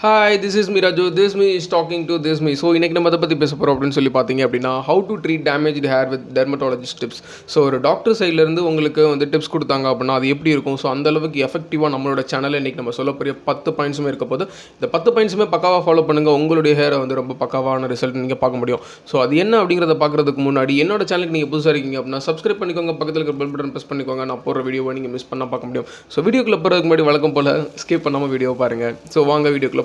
Hi this is me Raju this me is talking to this me so இன்றைக்கி நம்ம அதை பற்றி பேச போகிறோம் அப்படின்னு சொல்லி பார்த்தீங்க அப்படின்னா how to treat damage hair with dermatologist tips so ஒரு டாக்டர் சைட்லேருந்து உங்களுக்கு வந்து டிப்ஸ் கொடுத்தாங்க அப்படின்னா அது எப்படி இருக்கும்? ஸோ அந்த அளவுக்கு எஃபெக்டிவாக நம்மளோட சேனலில் இன்றைக்கி நம்ம சொல்ல போகிற பத்து பாயிண்ட்ஸுமே இருக்க போது இந்த பத்து பாயிண்ட்ஸுமே பக்காவாக ஃபாலோ பண்ணுங்கள் உங்களுடைய ஹேரை வந்து ரொம்ப பக்காவான ரிசல்ட் நீங்கள் பார்க்க முடியும். ஸோ அது என்ன அப்படிங்கிறத பார்க்குறதுக்கு முன்னாடி என்னோட சேனலுக்கு நீங்கள் புதுசாக இருக்கீங்க அப்படின்னா சப்ஸ்கிரைப் பண்ணிக்கோங்க. பக்கத்தில் இருக்கிற பெல் பட்டன் ப்ரெஸ் பண்ணிக்கோங்க. நான் போடுற வீடியோவை நீங்கள் மிஸ் பண்ணால் பார்க்க முடியும். ஸோ வீடியோக்குள்ளே போகிறதுக்கு முன்னாடி வழக்கம் போல் ஸ்கிப் பண்ணாமல் வீடியோ பாருங்கள் ஸோ வாங்க வீடியோக்குள்ளே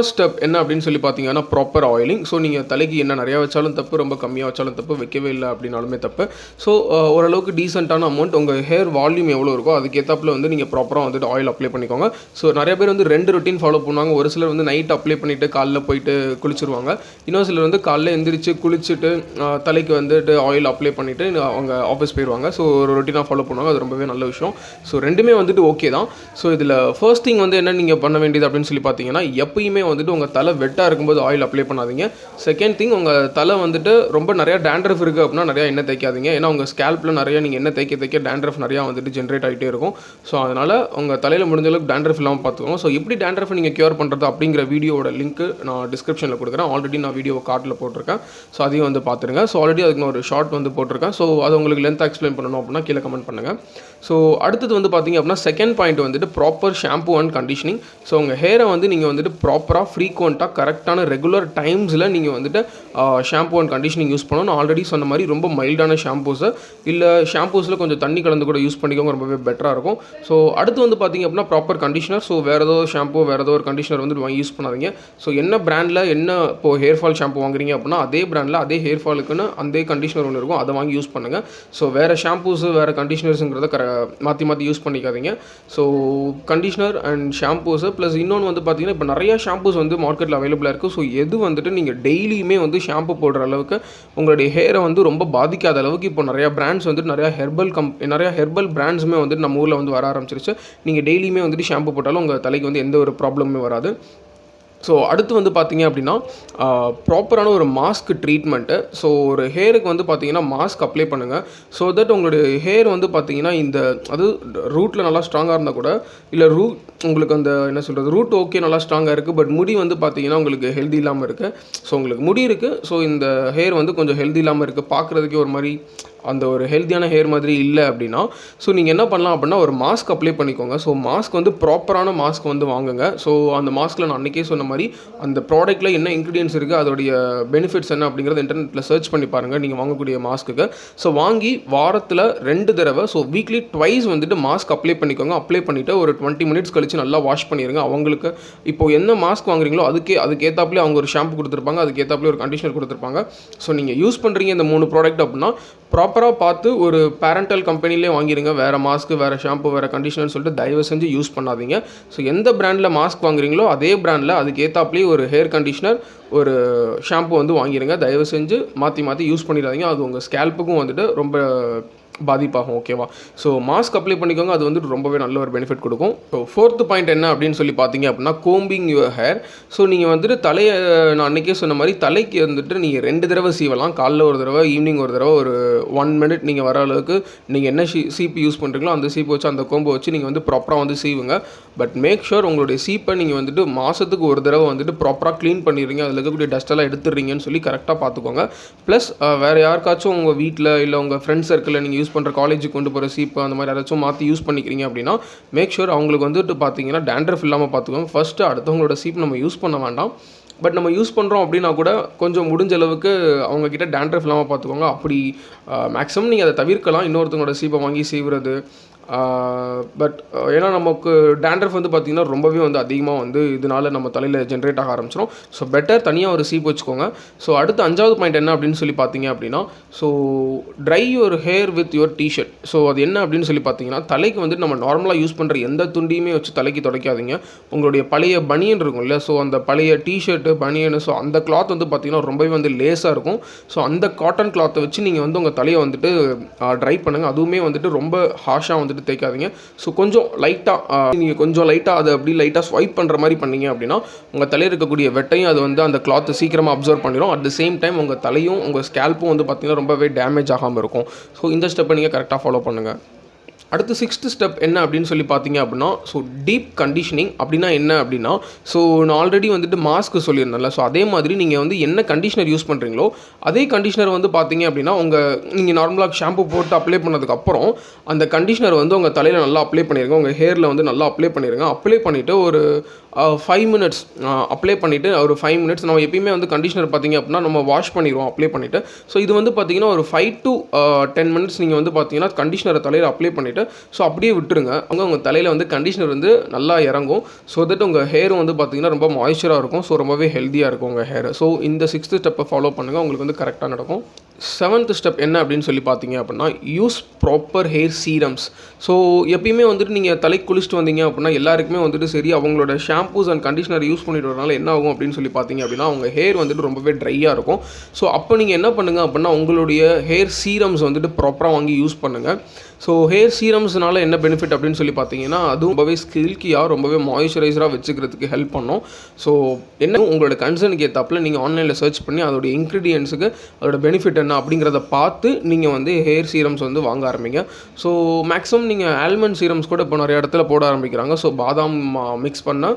ஃபர்ஸ்ட் ஸ்டெப் என்ன அப்படின்னு சொல்லி பார்த்தீங்கன்னா ப்ராப்பர் ஆயிலிங் ஸோ நீங்கள் தலைக்கு என்ன நிறையா வச்சாலும் தப்பு ரொம்ப கம்மியாக வச்சாலும் தப்பு வைக்கவே இல்லை அப்படின்னாலுமே தப்பு. ஸோ ஓரளவுக்கு டீசெண்டான அமௌண்ட் உங்கள் ஹேர் வால்யூம் எவ்வளோ இருக்கோ அதுக்கேற்றாப்பில் வந்து நீங்கள் ப்ராப்பராக வந்துட்டு ஆயில் அப்ளை பண்ணிக்கோங்க. ஸோ நிறைய பேர் வந்து ரெண்டு ரொட்டீன் ஃபாலோ பண்ணுவாங்க. ஒரு சிலர் வந்து நைட் அப்ளை பண்ணிவிட்டு காலைல போயிட்டு குளிச்சிருவாங்க. இன்னொரு சிலர் வந்து காலைல எந்திரிச்சு குளிச்சுட்டு தலைக்கு வந்துட்டு ஆயில் அப்ளை பண்ணிவிட்டு அவங்க ஆஃபீஸ் போயிடுவாங்க ஸோ ஒரு ரொட்டீனாக ஃபாலோ பண்ணுவாங்க. அது ரொம்பவே நல்ல விஷயம். ஸோ ரெண்டுமே வந்துட்டு ஓகே தான். ஸோ இதில் ஃபர்ஸ்ட் திங் வந்து என்ன நீங்கள் பண்ண வேண்டியது அப்படின்னு சொல்லி பார்த்தீங்கன்னா எப்பயுமே வந்துட்டு உங்கள் தலை வெட்டாக இருக்கும்போது ஆயில் அப்ளை பண்ணாதீங்க. செகண்ட் திங் உங்கள் தலை வந்துட்டு ரொம்ப நிறையா டேண்ட்ரஃப் இருக்குது அப்படின்னா நிறையா எண்ணெய் தேய்க்காதீங்க. ஏன்னா உங்கள் ஸ்கேல்ப்பில் நிறையா நீங்கள் எண்ணெய் தேய்க்க தேய்க்க டேண்ட்ரஃப் நிறையா வந்துட்டு ஜென்ரேட் ஆகிட்டே இருக்கும். ஸோ அதனால் உங்கள் தலையில் முடிஞ்ச அளவுக்கு டேண்ட்ரஃப் இல்லாமல் பார்த்துக்கணும் ஸோ எப்படி டேண்ட்ரஃப் நீங்கள் க்யூர் பண்ணுறது அப்படிங்கிற வீடியோட லிங்க் நான் டிஸ்கிரிப்ஷனில் கொடுக்குறேன். ஆல்ரெடி நான் வீடியோ கார்டில் போட்டிருக்கேன். ஸோ அதையும் வந்து பார்த்துருங்க. ஸோ ஆல்ரெடி அதுக்கு நான் ஒரு ஷார்ட் வந்து போட்டிருக்கேன். ஸோ அது உங்களுக்கு லென்த்தாக எக்ஸ்பிளைன் பண்ணணும் அப்படின்னா கீழே கமெண்ட் பண்ணுங்கள் ஸோ அடுத்தது வந்து பார்த்தீங்க அப்படின்னா செகண்ட் பாயிண்ட் வந்துட்டு proper shampoo and conditioning so உங்கள் ஹேரை வந்து நீங்கள் வந்துட்டு ப்ராப்பராக ஃப்ரீக்வெண்ட்டாக கரெக்டான ரெகுலர் டைம்ஸில் நீங்கள் வந்துட்டு ஷாம்பு அண்ட் கண்டிஷனிங் யூஸ் பண்ணணும். ஆல்ரெடி சொன்ன மாதிரி ரொம்ப மைல்டான ஷாம்பூஸை இல்லை ஷாம்பூஸில் கொஞ்சம் தண்ணி கலந்து கூட யூஸ் பண்ணிக்கோங்க. ரொம்பவே பெட்டராக இருக்கும். ஸோ அடுத்து வந்து பார்த்தீங்க அப்படின்னா ப்ராப்பர் கண்டிஷனர் ஸோ வேறு ஏதோ ஷாம்பு வேறு ஏதோ ஒரு கண்டிஷனர் வந்து வாங்கி யூஸ் பண்ணாதீங்க. ஸோ என்ன பிராண்டில் என்ன இப்போ ஹேர் ஃபால் ஷாம்பு வாங்குறீங்க அப்படின்னா அதே பிராண்டில் அதே ஹேர் ஃபாலுக்குன்னு அதே கண்டிஷனர் ஒன்று இருக்கும். அதை வாங்கி யூஸ் பண்ணுங்கள் ஸோ வேறு ஷாம்பூஸ் வேறு கண்டிஷனர்ஸுங்கிறத கர மாற்றி மாற்றி யூஸ் பண்ணிக்காதீங்க. So conditioner and shampoos plus இன்னொன்று வந்து பார்த்தீங்கன்னா இப்போ நிறைய ஷாம்பூஸ் வந்து மார்க்கெட்டில் அவைலபிளாக இருக்குது ஸோ எது வந்துட்டு நீங்கள் டெய்லியுமே வந்து ஷாம்பு போடுற அளவுக்கு உங்களுடைய ஹேரை வந்து ரொம்ப பாதிக்காத அளவுக்கு இப்போ நிறையா பிராண்ட்ஸ் வந்துட்டு நிறையா ஹெர்பல் கம் நிறையா ஹெர்பல் பிராண்ட்ஸுமே வந்துட்டு நம்ம ஊரில் வந்து வர ஆரம்பிச்சிருச்சு. நீங்கள் டெய்லியுமே வந்துட்டு ஷாம்பு போட்டாலும் உங்கள் தலைக்கு வந்து எந்த ஒரு ப்ராப்ளமுமே வராது. ஸோ அடுத்து வந்து பார்த்தீங்க அப்படின்னா ப்ராப்பரான ஒரு மாஸ்க் ட்ரீட்மெண்ட்டு ஸோ ஒரு ஹேருக்கு வந்து பார்த்தீங்கன்னா மாஸ்க் அப்ளை பண்ணுங்கள் ஸோ தட் உங்களுடைய ஹேர் வந்து பார்த்தீங்கன்னா இந்த அது ரூட்டில் நல்லா ஸ்ட்ராங்காக இருந்தால் கூட இல்லை ரூட் உங்களுக்கு அந்த என்ன சொல்கிறது ரூட் ஓகே நல்லா ஸ்ட்ராங்காக இருக்குது பட் முடி வந்து பார்த்தீங்கன்னா உங்களுக்கு ஹெல்தி இல்லாமல் இருக்குது ஸோ உங்களுக்கு முடி இருக்குது ஸோ இந்த ஹேர் வந்து கொஞ்சம் ஹெல்தி இல்லாமல் இருக்குது பார்க்குறதுக்கே ஒரு மாதிரி அந்த ஒரு ஹெல்த்தியான ஹேர் மாதிரி இல்லை அப்படின்னா ஸோ நீங்கள் என்ன பண்ணலாம் அப்படின்னா ஒரு மாஸ்க் அப்ளை பண்ணிக்கோங்க. ஸோ மாஸ்க் வந்து ப்ராப்பரான மாஸ்க் வந்து வாங்குங்க. ஸோ அந்த மாஸ்கில் நான் அன்றைக்கே சொன்ன மாதிரி அந்த ப்ராடக்ட்டில் என்ன இன்க்ரீடியன்ஸ் இருக்குது அதோடைய பெனிஃபிட்ஸ் என்ன அப்படிங்கிறத இன்டர்நெட்டில் சர்ச் பண்ணி பாருங்கள் நீங்கள் வாங்கக்கூடிய மாஸ்க்குக்கு ஸோ வாங்கி வாரத்தில் ரெண்டு தடவை ஸோ வீக்லி ட்வைஸ் வந்துட்டு மாஸ்க் அப்ளை பண்ணிக்கோங்க. அப்ளை பண்ணிவிட்டு ஒரு டுவெண்ட்டி மினிட்ஸ் கழிச்சு நல்லா வாஷ் பண்ணிடுங்க அவங்களுக்கு இப்போ என்ன மாஸ்க் வாங்குறீங்களோ அதுக்கே அதுக்கேற்றாப்புல அவங்க ஒரு ஷாம்பு கொடுத்துருப்பாங்க. அதுக்கேற்றாப்புல ஒரு கண்டிஷனர் கொடுத்துருப்பாங்க. ஸோ நீங்கள் யூஸ் பண்ணுறீங்க இந்த மூணு ப்ராடக்ட் அப்படின்னா ப்ராப்பராக பார்த்து ஒரு பேரண்டல் கம்பெனிலே வாங்கிடுங்க வேறு மாஸ்க்கு வேறு ஷாம்பு வேறு கண்டிஷனர்னு சொல்லிட்டு தயவு செஞ்சு யூஸ் பண்ணாதீங்க. ஸோ எந்த பிராண்டில் மாஸ்க் வாங்குறீங்களோ அதே பிராண்டில் அதுக்கேற்றாப்புலேயே ஒரு ஹேர் கண்டிஷனர் ஒரு ஷாம்பு வந்து வாங்கிடுங்க தயவு செஞ்சு மாற்றி மாற்றி யூஸ் பண்ணிடாதீங்க. அது உங்கள் ஸ்கேல்ப்புக்கும் வந்துட்டு ரொம்ப பாதிப்பாகும் ஓகேவா ஸோ மாஸ்க் அப்ளை பண்ணிக்கோங்க அது வந்துட்டு ரொம்பவே நல்ல ஒரு பெனிஃபிட் கொடுக்கும். ஸோ ஃபோர்த்து பாயிண்ட் என்ன அப்படின்னு சொல்லி பார்த்தீங்க அப்படின்னா கோம்பிங் யுவர் ஹேர் ஸோ நீங்கள் வந்துட்டு தலையை நான் அன்றைக்கே சொன்ன மாதிரி தலைக்கு வந்துட்டு நீங்கள் ரெண்டு தடவை சீவலாம். காலைல ஒரு தடவை ஈவினிங் ஒரு தடவை ஒரு ஒன் மினிட் நீங்கள் வர அளவுக்கு நீங்கள் என்ன ஷீ சீப்பு யூஸ் பண்ணுறீங்களோ அந்த சீப்பு வச்சு அந்த கோம்பை வச்சு நீங்கள் வந்து ப்ராப்பராக வந்து சீவுங்க. பட் மேக் ஷூர் உங்களுடைய சீப்பை நீங்கள் வந்துட்டு மாதத்துக்கு ஒரு தடவை வந்துட்டு ப்ராப்பராக க்ளீன் பண்ணிடுறீங்க. அதில் இருக்கக்கூடிய டஸ்ட்டெல்லாம் எடுத்துடுறீங்கன்னு சொல்லி கரெக்டாக பார்த்துக்கோங்க. ப்ளஸ் வேறு யாருக்காச்சும் உங்கள் வீட்டில் இல்லை உங்கள் ஃப்ரெண்ட்ஸ் சர்க்கிளில் நீங்கள் யூஸ் பண்ணுற காலேஜுக்கு கொண்டு போகிற சீப்பு அந்த மாதிரி யாராச்சும் மாற்றி யூஸ் பண்ணிக்கிறீங்க அப்படின்னா மேக் ஷூர் அவங்களுக்கு வந்துட்டு பார்த்தீங்கன்னா டேண்ட்ரஃப் இல்லாமல் பார்த்துக்கோங்க ஃபஸ்ட்டு அடுத்தவங்களோட சீப் நம்ம யூஸ் பண்ண வேண்டாம். பட் நம்ம யூஸ் பண்ணுறோம் அப்படின்னா கூட கொஞ்சம் முடிஞ்ச அளவுக்கு அவங்கக்கிட்ட டேண்ட்ரஃப் இல்லாமல் பார்த்துக்கோங்க அப்படி மேக்ஸிமம் நீங்கள் அதை தவிர்க்கலாம். இன்னொருத்தவங்களோட சீப்பை வாங்கி செய்வது பட் ஏன்னா நமக்கு டேண்ட்ரஃப் வந்து பார்த்திங்கன்னா ரொம்பவே வந்து அதிகமாக வந்து இதனால நம்ம தலையில் ஜென்ரேட் ஆக ஆரம்பிச்சிடும் ஸோ பெட்டர் தனியாக ஒரு சீப் வச்சுக்கோங்க. ஸோ அடுத்து அஞ்சாவது பாயிண்ட் என்ன அப்படின்னு சொல்லி பார்த்தீங்க அப்படின்னா so dry your hair with your T-shirt so அது என்ன அப்படின்னு சொல்லி பார்த்தீங்கன்னா தலைக்கு வந்து நம்ம நார்மலாக யூஸ் பண்ணுற எந்த துண்டியுமே வச்சு தலைக்கு துடைக்காதீங்க. உங்களுடைய பழைய பனியன் இருக்கும் இல்லையா ஸோ அந்த பழைய டிஷர்ட்டு பனியன் ஸோ அந்த கிளாத் வந்து பார்த்தீங்கன்னா ரொம்பவே வந்து லேஸாக இருக்கும். ஸோ அந்த காட்டன் கிளாத்தை வச்சு நீங்கள் வந்து உங்கள் தலையை வந்துட்டு ட்ரை பண்ணுங்கள் அதுவுமே வந்துட்டு ரொம்ப ஹாஷாக வந்துட்டு வந்துட்டு தேய்க்காதீங்க. ஸோ கொஞ்சம் லைட்டாக நீங்கள் கொஞ்சம் லைட்டாக அதை அப்படி லைட்டாக ஸ்வைப் பண்ணுற மாதிரி பண்ணீங்க அப்படின்னா உங்கள் தலையில் இருக்கக்கூடிய வெட்டையும் அது வந்து அந்த கிளாத்தை சீக்கிரமாக அப்சர்வ் பண்ணிடும் அட் த சேம் டைம் உங்கள் தலையும் உங்கள் ஸ்கேல்ப்பும் வந்து பார்த்திங்கன்னா ரொம்பவே டேமேஜ் ஆகாமல் இருக்கும். ஸோ இந்த ஸ்டெப்பை நீங்கள் கரெக்டாக ஃபாலோ பண்ணுங்கள் அடுத்து சிக்ஸ்த்து ஸ்டெப் என்ன அப்படின்னு சொல்லி பார்த்தீங்க அப்படின்னா ஸோ டீப் கண்டிஷனிங் அப்படின்னா என்ன அப்படின்னா ஸோ நான் ஆல்ரெடி வந்துட்டு மாஸ்க் சொல்லியிருந்தேன்ல ஸோ அதே மாதிரி நீங்கள் வந்து என்ன கண்டிஷனர் யூஸ் பண்ணுறீங்களோ அதே கண்டிஷனர் வந்து பார்த்தீங்க அப்படின்னா உங்கள் நீங்கள் நார்மலாக ஷாம்பு போட்டு அப்ளை பண்ணதுக்கப்புறம் அந்த கண்டிஷனர் வந்து உங்கள் தலையில் நல்லா அப்ளை பண்ணிடுங்க உங்கள் ஹேரில் வந்து நல்லா அப்ளை பண்ணிடுங்க அப்ளை பண்ணிவிட்டு ஒரு ஃபைவ் மினிட்ஸ் அப்ளை பண்ணிவிட்டு ஒரு ஃபைவ் மினிட்ஸ் நம்ம எப்பயுமே வந்து கண்டிஷனர் பார்த்தீங்க அப்படின்னா நம்ம வாஷ் பண்ணிடுவோம் அப்ளை பண்ணிவிட்டு ஸோ இது வந்து பார்த்தீங்கன்னா ஒரு ஃபைவ் டு டென் மினிட்ஸ் நீங்கள் வந்து பார்த்தீங்கன்னா கண்டிஷனரை தலையில் அப்ளை பண்ணிவிட்டு ஸோ அப்படியே விட்டுருங்க. அங்கே உங்கள் தலையில் வந்து கண்டிஷனர் வந்து நல்லா இறங்கும். ஸோ தட் உங்கள் ஹேரும் வந்து பார்த்திங்கன்னா ரொம்ப மாய்ச்சராக இருக்கும். ஸோ ரொம்பவே ஹெல்த்தியாக இருக்கும் உங்கள் ஹேர் ஸோ இந்த சிக்ஸ்த்து ஸ்டெப்பை ஃபாலோ பண்ணுங்கள் உங்களுக்கு வந்து கரெக்டாக நடக்கும். செவன்த் ஸ்டெப் என்ன அப்படின்னு சொல்லி பார்த்தீங்க அப்படின்னா use proper hair serums so எப்பயுமே வந்துட்டு நீங்கள் தலை குளிச்சுட்டு வந்தீங்க அப்படின்னா எல்லாருக்குமே வந்துட்டு சரி அவங்களோட ஷாம்பூஸ் அண்ட் கண்டிஷனர் யூஸ் பண்ணிட்டு வரனால என்ன ஆகும் அப்படின்னு சொல்லி பார்த்தீங்க அப்படின்னா அவங்க ஹேர் வந்துட்டு ரொம்பவே ட்ரையாக இருக்கும். ஸோ அப்போ நீங்கள் என்ன பண்ணுங்கள் அப்படின்னா உங்களுடைய ஹேர் சீரம்ஸ் வந்துட்டு ப்ராப்பராக வாங்கி யூஸ் பண்ணுங்கள் ஸோ ஹேர் சீரம்ஸ்னால என்ன பெனிஃபிட் அப்படின்னு சொல்லி பார்த்தீங்கன்னா அதுவும் ரொம்பவே ஸ்கில்கியாக ரொம்பவே மாய்ஸ்சரைசராக வச்சுக்கிறதுக்கு ஹெல்ப் பண்ணும். ஸோ என்ன உங்களோட கன்சர்னுக்கு ஏற்றாப்புல நீங்கள் ஆன்லைனில் சர்ச் பண்ணி அதோடைய இன்க்ரீடியன்ஸுக்கு அதோட பெனிஃபிட் என்ன அப்படிங்கிறத பார்த்து நீங்கள் வந்து ஹேர் சீரம்ஸ் வந்து வாங்க ஆரம்பிங்க. ஸோ மேக்ஸிமம் நீங்கள் ஆல்மண்ட் சீரம்ஸ் கூட இப்போ நிறைய இடத்துல போட ஆரம்பிக்கிறாங்க. ஸோ பாதாம் மிக்ஸ் பண்ண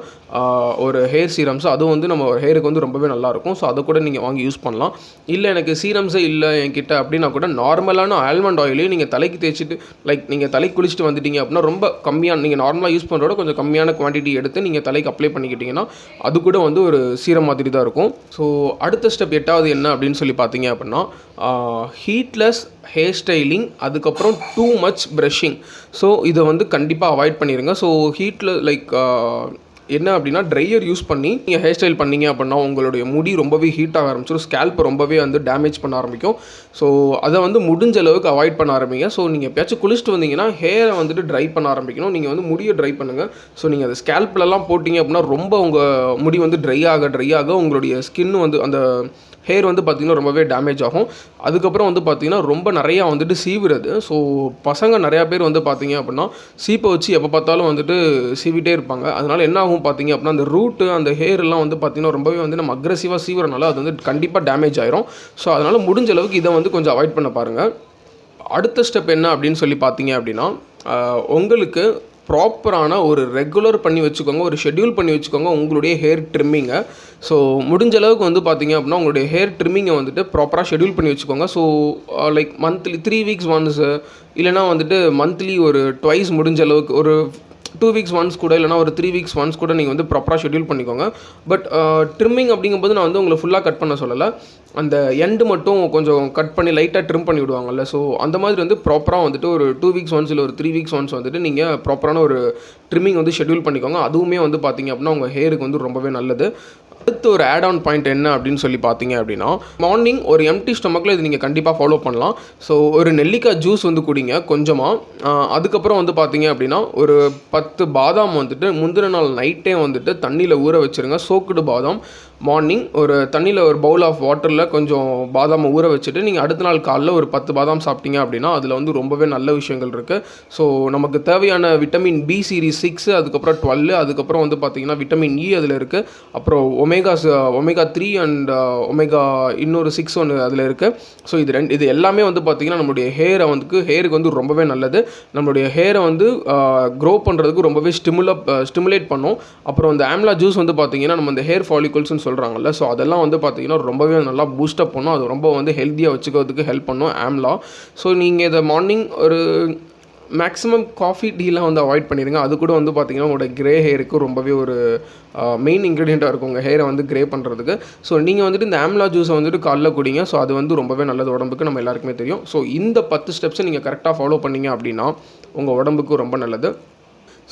ஒரு ஹேர் சீரம்ஸ் அதுவும் வந்து நம்ம ஹேருக்கு வந்து ரொம்பவே நல்லாயிருக்கும் ஸோ அதை கூட நீங்கள் வாங்கி யூஸ் பண்ணலாம். இல்லை எனக்கு சீரம்ஸே இல்லை என்கிட்ட அப்படின்னா கூட நார்மலான ஆல்மண்ட் ஆயிலையும் நீங்கள் தலைக்கு தேய்ச்சிட்டு லைக் நீங்கள் தலைக்கு குளிச்சுட்டு வந்துட்டீங்க அப்படின்னா ரொம்ப கம்மியான நீங்கள் நார்மலாக யூஸ் பண்ணுறோட கொஞ்சம் கம்மியான குவான்டிட்டி எடுத்து நீங்கள் தலைக்கு அப்ளை பண்ணிக்கிட்டீங்கன்னா அது கூட வந்து ஒரு சீரம் மாதிரி தான் இருக்கும். ஸோ அடுத்த ஸ்டெப் எட்டாவது என்ன அப்படின்னு சொல்லி பார்த்தீங்க அப்படின்னா ஹீட்லெஸ் ஹேர் ஸ்டைலிங் அதுக்கப்புறம் டூ மச் ப்ரஷிங் ஸோ இதை வந்து கண்டிப்பாக அவாய்ட் பண்ணிடுங்க ஸோ ஹீட்டில் லைக் என்ன அப்படின்னா ட்ரையர் யூஸ் பண்ணி நீங்கள் ஹேர் ஸ்டைல் பண்ணீங்க அப்படின்னா உங்களுடைய முடி ரொம்பவே ஹீட் ஆக ஆரம்பிச்சிடும் ஸ்கேல்ப் ரொம்பவே வந்து டேமேஜ் பண்ண ஆரம்பிக்கும். ஸோ அதை வந்து முடிஞ்ச அளவுக்கு அவாய்ட் பண்ண ஆரம்பிங்க. ஸோ நீங்கள் எப்பயாச்சும் குளிச்சுட்டு வந்தீங்கன்னா ஹேரை வந்துட்டு ட்ரை பண்ண ஆரம்பிக்கணும். நீங்கள் வந்து முடியை ட்ரை பண்ணுங்கள் ஸோ நீங்கள் அந்த ஸ்கேல்ப்லலாம் போட்டிங்க அப்படின்னா ரொம்ப உங்கள் முடி வந்து ட்ரை ஆக ட்ரை ஆக உங்களுடைய ஸ்கின் வந்து அந்த ஹேர் வந்து பார்த்திங்கன்னா ரொம்பவே டேமேஜ் ஆகும். அதுக்கப்புறம் வந்து பார்த்திங்கன்னா ரொம்ப நிறையா வந்துட்டு சீவுறது. ஸோ பசங்க நிறையா பேர் வந்து பார்த்திங்க அப்படின்னா சீப்பை வச்சு எப்போ பார்த்தாலும் வந்துட்டு சீவிட்டே இருப்பாங்க. அதனால் என்ன ஆகும் பார்த்தீங்க அப்படின்னா அந்த ரூட்டு அந்த ஹேர் எல்லாம் வந்து பார்த்திங்கன்னா ரொம்பவே வந்து நம்ம அக்ரெசிவாக சீவுறனால அது வந்து கண்டிப்பாக டேமேஜ் ஆயிரும். ஸோ அதனால் முடிஞ்ச அளவுக்கு இதை வந்து கொஞ்சம் அவாய்ட் பண்ண பாருங்கள் அடுத்த ஸ்டெப் என்ன அப்படின்னு சொல்லி பார்த்தீங்க அப்படின்னா உங்களுக்கு ப்ராப்பரான ஒரு ரெகுலர் பண்ணி வச்சுக்கோங்க ஒரு ஷெட்யூல் பண்ணி வச்சுக்கோங்க உங்களுடைய ஹேர் ட்ரிம்மிங்கை ஸோ முடிஞ்ச அளவுக்கு வந்து பார்த்தீங்க அப்படின்னா உங்களுடைய ஹேர் ட்ரிம்மிங்கை வந்துட்டு ப்ராப்பராக ஷெட்யூல் பண்ணி வச்சுக்கோங்க. So like monthly three weeks once இல்லைனா வந்துட்டு மந்த்லி ஒரு ட்வைஸ் முடிஞ்ச அளவுக்கு ஒரு டூ வீக்ஸ் ஒன்ஸ் கூட இல்லைனா ஒரு த்ரீ வீக்ஸ் ஒன்ஸ் கூட நீங்கள் வந்து ப்ராப்பராக ஷெடியூல் பண்ணிக்கோங்க. பட் ட்ரிம்மிங் uh, அப்படிங்கும்போது நான் வந்து உங்களை ஃபுல்லாக கட் பண்ண சொல்லலை. அந்த எண்டு மட்டும் கொஞ்சம் கட் பண்ணி லைட்டாக ட்ரிம் பண்ணி விடுவாங்கல்ல. ஸோ அந்த மாதிரி வந்து ப்ராப்பராக வந்துட்டு ஒரு டூ வீக்ஸ் ஒன்ஸ் இல்லை ஒரு த்ரீ வீக்ஸ் ஒன்ஸ் வந்துட்டு நீங்கள் ப்ராப்பரான ஒரு ட்ரிம்மிங் வந்து ஷெட்யூல் பண்ணிக்கோங்க. அதுவுமே வந்து பார்த்தீங்க அப்படின்னா உங்கள் ஹேருக்கு வந்து ரொம்பவே நல்லது. அடுத்து ஒரு ஆட் ஆன் பாயிண்ட் என்ன அப்படின்னு சொல்லி பார்த்தீங்க அப்படின்னா மார்னிங் ஒரு எம்டி ஸ்டொமக்கில் இது நீங்கள் கண்டிப்பாக ஃபாலோ பண்ணலாம். ஸோ ஒரு நெல்லிக்காய் ஜூஸ் வந்து குடிங்க கொஞ்சமாக அதுக்கப்புறம் வந்து பார்த்தீங்க அப்படின்னா ஒரு பத்து பாதாம் வந்துட்டு முந்தின நாள் நைட்டே வந்துட்டு தண்ணியில் ஊற வச்சுருங்க. சோக்குடு பாதாம். மார்னிங் ஒரு தண்ணியில் ஒரு பவுல் ஆஃப் வாட்டரில் கொஞ்சம் பாதாமை ஊற வச்சுட்டு நீங்கள் அடுத்த நாள் காலைல ஒரு பத்து பாதாம் சாப்பிட்டீங்க அப்படின்னா அதில் வந்து ரொம்பவே நல்ல விஷயங்கள் இருக்குது ஸோ நமக்கு தேவையான விட்டமின் பி சீரீஸ் சிக்ஸு அதுக்கப்புறம் டுவெல் அதுக்கப்புறம் வந்து பார்த்தீங்கன்னா விட்டமின் இ e அதில் இருக்குது அப்புறம் omega omega three and omega இன்னொரு சிக்ஸ் ஒன்று அதில் இருக்குது ஸோ இது ரெண்டு இது எல்லாமே வந்து பார்த்தீங்கன்னா நம்மளுடைய ஹேரை வந்து ஹேருக்கு வந்து ரொம்பவே நல்லது. நம்மளுடைய ஹேரை வந்து uh, க்ரோ பண்ணுறதுக்கு ரொம்பவே ஸ்டிமுலப் ஸ்டிமுலேட் uh, பண்ணும். அப்புறம் இந்த ஆம்லா ஜூஸ் வந்து பார்த்தீங்கன்னா நம்ம இந்த ஹேர் ஃபாலிகல்ஸ்னு சொல்கிறாங்கல்ல ஸோ அதெல்லாம் வந்து பார்த்தீங்கன்னா ரொம்பவே நல்லா பூஸ்டப் பண்ணும். அது ரொம்ப வந்து ஹெல்த்தியாக வச்சுக்கிறதுக்கு ஹெல்ப் பண்ணும். ஆம்லா ஸோ நீங்கள் இதை மார்னிங் ஒரு மேக்ஸிமம் காஃபி டீலாம் வந்து அவாய்ட் பண்ணிடுங்க அது கூட வந்து பார்த்திங்கன்னா உங்களோட க்ரே ஹேருக்கு ரொம்பவே ஒரு மெயின் இன்க்ரீடியண்ட்டாக இருக்கும் உங்கள் ஹேரை வந்து க்ரே பண்ணுறதுக்கு ஸோ நீங்கள் வந்துட்டு இந்த ஆம்லா ஜூஸை வந்துட்டு காலைல குடிங்க. ஸோ அது வந்து ரொம்பவே நல்லது. உடம்புக்கு நம்ம எல்லாருக்குமே தெரியும். ஸோ இந்த பத்து ஸ்டெப்ஸை நீங்கள் கரெக்டாக ஃபாலோ பண்ணீங்க அப்படின்னா உங்கள் உடம்புக்கு ரொம்ப நல்லது.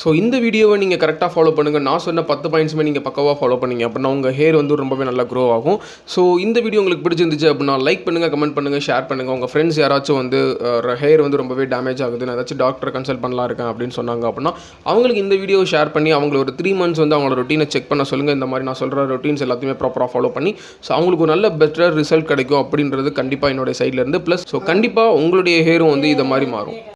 ஸோ இந்த வீடியோவை நீங்கள் கரெக்டாக ஃபாலோ பண்ணுங்கள் நான் சொன்ன பத்து பாயிண்ட்ஸுமே நீங்கள் பக்கவாக ஃபாலோ பண்ணிங்க. அப்படின்னா உங்கள் ஹேர் வந்து ரொம்பவே நல்லா க்ரோ ஆகும். ஸோ இந்த வீடியோ உங்களுக்கு பிடிச்சிருந்துச்சு அப்படின்னா லைக் பண்ணுங்கள் கமெண்ட் பண்ணுங்கள் ஷேர் பண்ணுங்கள் உங்கள் ஃப்ரெண்ட்ஸ் யாராச்சும் வந்து ஹேர் வந்து ரொம்பவே டேமேஜ் ஆகுது நான் ஏதாச்சும் டாக்டரை கன்சல்ட் பண்ணலாம் இருக்கேன் அப்படின்னு சொன்னாங்க அப்படின்னா அவங்களுக்கு இந்த வீடியோ ஷேர் பண்ணி அவங்கள ஒரு த்ரீ மந்த்ஸ் வந்து அவங்களோட ரொட்டீனை செக் பண்ண சொல்லுங்கள் இந்த மாதிரி நான் சொல்கிற ரொட்டீன்ஸ் எல்லாத்தையுமே ப்ராப்பராக ஃபாலோ பண்ணி ஸோ அவங்களுக்கு ஒரு நல்ல பெட்டர் ரிசல்ட் கிடைக்கும் அப்படின்றது கண்டிப்பாக என்னோட சைட்லேருந்து ப்ளஸ் ஸோ கண்டிப்பாக உங்களுடைய ஹேரும் வந்து இதை மாதிரி மாறும்.